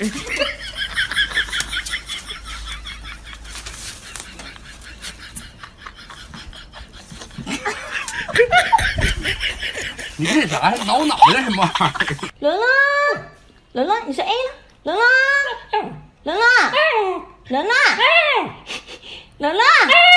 你这啥？挠脑袋什么玩意儿？伦伦，伦伦，你说 A 了，伦伦，伦伦，伦伦，伦伦。